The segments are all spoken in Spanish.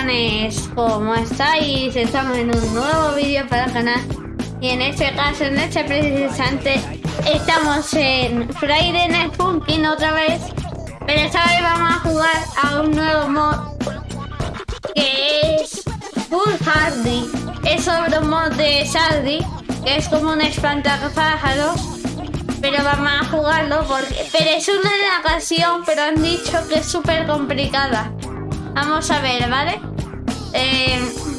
Guardianes, ¿cómo estáis? Estamos en un nuevo vídeo para el canal y en este caso, en este precisamente, estamos en Friday Night Funkin' otra vez pero esta vez vamos a jugar a un nuevo mod que es Full Hardy es sobre un mod de Sardi que es como un espantapájaros pero vamos a jugarlo porque... Pero es una ocasión, pero han dicho que es súper complicada. Vamos a ver, ¿vale? Eh,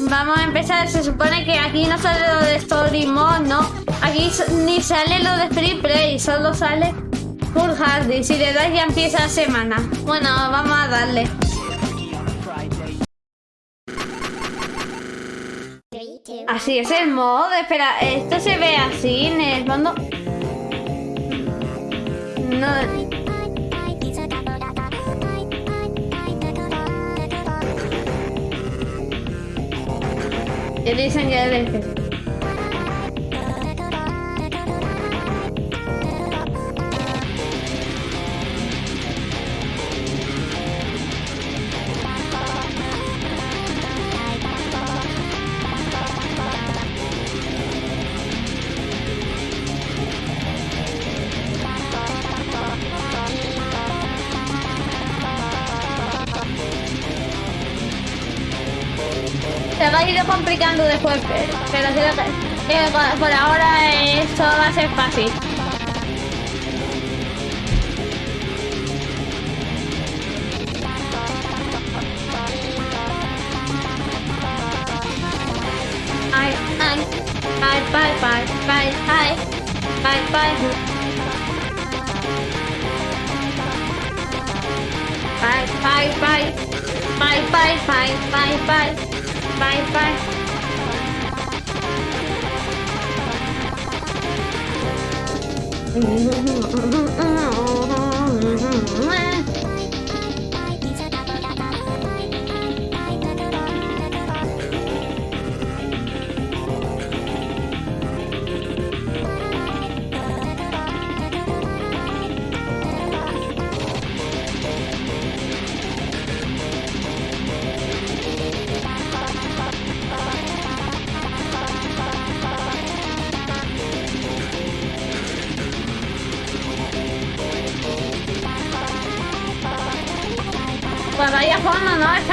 vamos a empezar. Se supone que aquí no sale lo de Story Mode, ¿no? Aquí ni sale lo de Free Play, solo sale Full Hardy. Si le das ya empieza la semana. Bueno, vamos a darle. Así es el modo. Espera, esto se ve así en el fondo. No. Elisa añade ha ido complicando después, pero creo que, eh, por ahora esto va a ser fácil. Ay, ay, ay, bye, bye, bye, bye, bye. Bye, bye, bye. Bye, bye, bye, bye, bye. Bye, bye. Cuando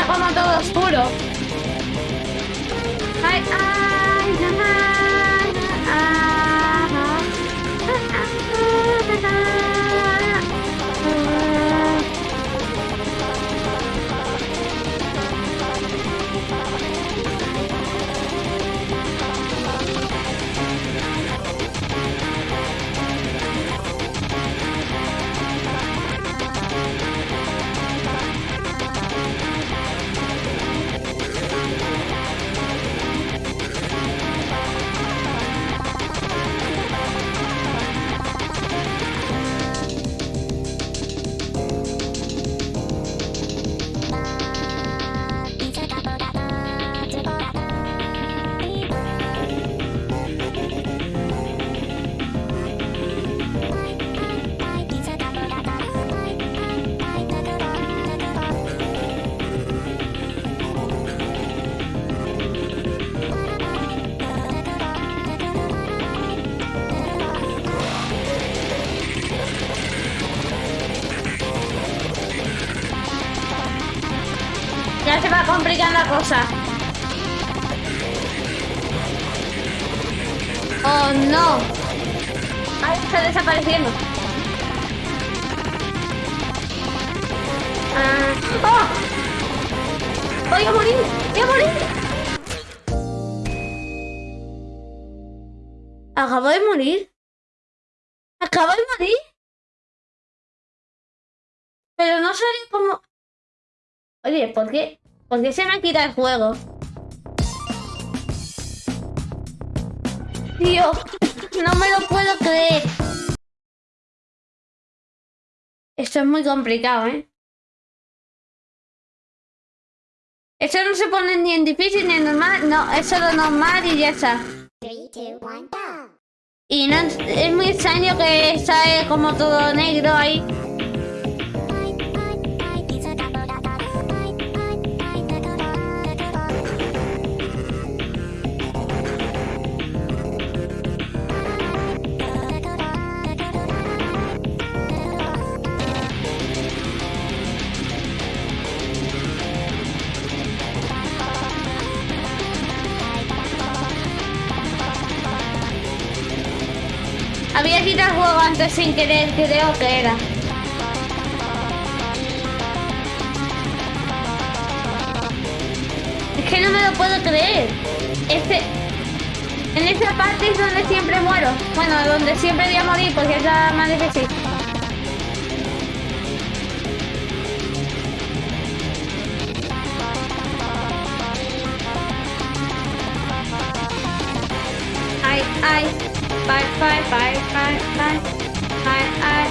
como todo oscuro. Ay, ay, cosa. Oh, no. Ay, está desapareciendo. Ah. ¡Oh! ¡Voy a morir! ¡Voy a morir! Acabo de morir. Acabo de morir. Pero no sale como... Oye, ¿por qué? ¿Por qué se me ha quitado el juego? Tío, no me lo puedo creer. Esto es muy complicado, ¿eh? Eso no se pone ni en difícil ni en normal. No, es solo normal y ya está. Y no, es muy extraño que sale como todo negro ahí. Le quita el juego antes sin querer, creo que era. Es que no me lo puedo creer. Este... En esta parte es donde siempre muero. Bueno, donde siempre voy a morir porque es la más difícil. Ay, ay. Bye, bye, bye, bye, bye. Ay, ay.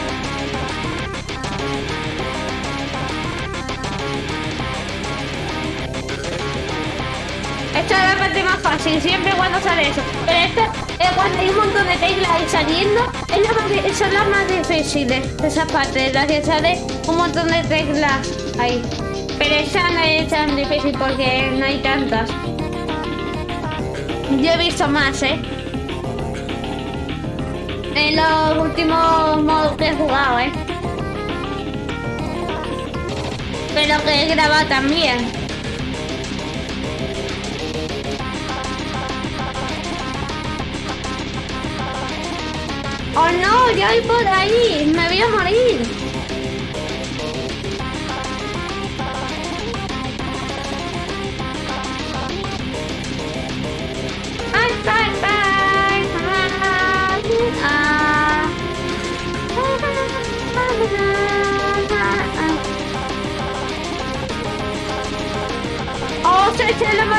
Esta es la parte más fácil, siempre cuando sale eso. Pero esta es cuando hay un montón de teclas ahí saliendo, es la más, di- son las más difíciles. Esa parte, la que sale un montón de teclas ahí. Pero esa no es tan difícil porque no hay tantas. Yo he visto más, ¿eh? En los últimos modos que he jugado, ¿eh? Pero que he grabado también. ¡Oh no! ¡Ya voy por ahí! ¡Me voy a morir!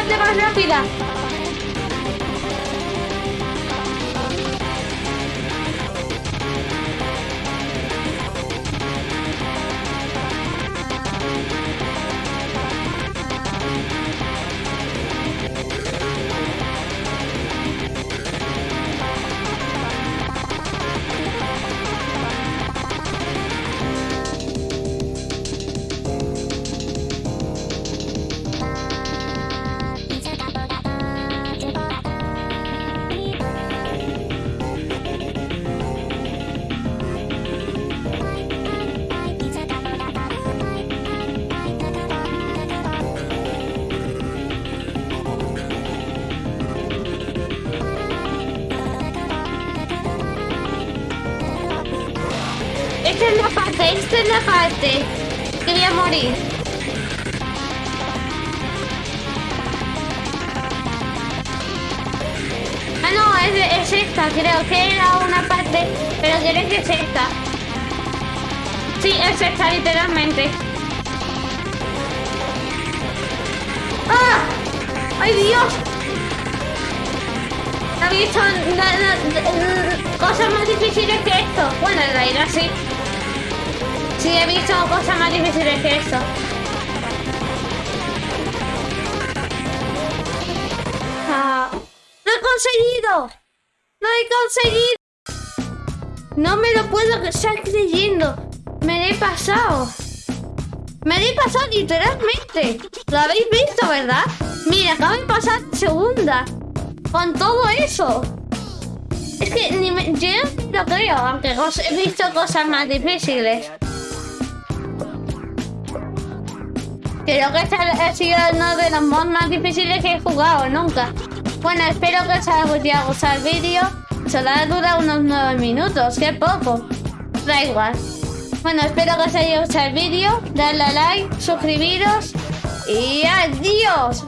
Más rápida! La parte que voy a morir. Ah, no, es, es esta, creo que era una parte, pero creo que es esta. Sí, es esta, literalmente. ¡Ah! ¡Ay, Dios! He visto cosas más difíciles que esto. Bueno, en realidad sí. Sí, he visto cosas más difíciles que esto. Ah, ¡Lo he conseguido! ¡Lo he conseguido! No me lo puedo estar creyendo. Me he pasado. Me he pasado literalmente. Lo habéis visto, ¿verdad? Mira, acabo de pasar segunda. Con todo eso. Es que ni me, yo no lo creo, aunque he visto cosas más difíciles. Creo que ha sido uno de los mods más difíciles que he jugado nunca. Bueno, espero que os haya gustado el vídeo. Solo ha durado unos 9 minutos, que poco. Da igual. Bueno, espero que os haya gustado el vídeo. Dadle a like, suscribiros y adiós.